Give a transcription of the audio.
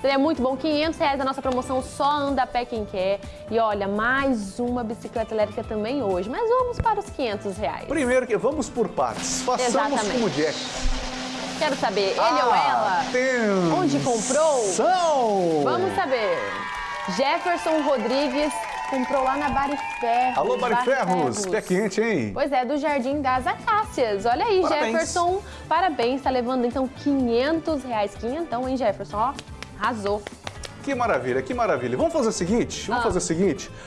Seria muito bom, 500 reais a nossa promoção Só Anda a Pé Quem Quer. E olha, mais uma bicicleta elétrica também hoje. Mas vamos para os 500 reais. Primeiro que vamos por partes. Façamos Exatamente. como Jack. Quero saber, ele Ah, ou ela? Onde comprou? Vamos saber. Jefferson Rodrigues comprou lá na Bariferros. Alô, Bariferros. Pé quente, hein? Pois é, do Jardim das Acácias. Olha aí, Parabéns. Jefferson. Parabéns, tá levando então 500 reais. Quinhentão, hein, Jefferson? Ó, arrasou. Que maravilha, que maravilha. Vamos fazer o seguinte? Vamos Ah. fazer o seguinte?